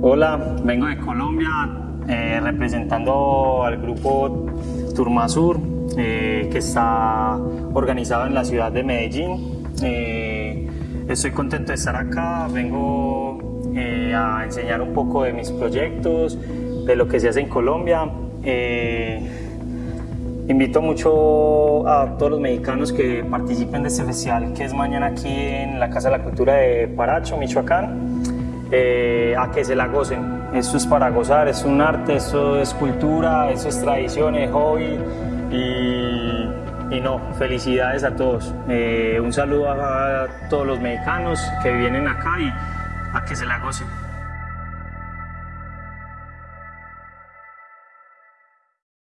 Hola, vengo de Colombia eh, representando al grupo Turmasur eh, que está organizado en la ciudad de Medellín. Eh, estoy contento de estar acá, vengo a enseñar un poco de mis proyectos, de lo que se hace en Colombia. Invito mucho a todos los mexicanos que participen de este festival que es mañana aquí en la Casa de la Cultura de Paracho, Michoacán. Eh, a que se la gocen. Esto es para gozar, es un arte, esto es cultura, eso es tradición, es hobby y, no, felicidades a todos. Eh, un saludo a todos los mexicanos que vienen acá y a que se la gocen.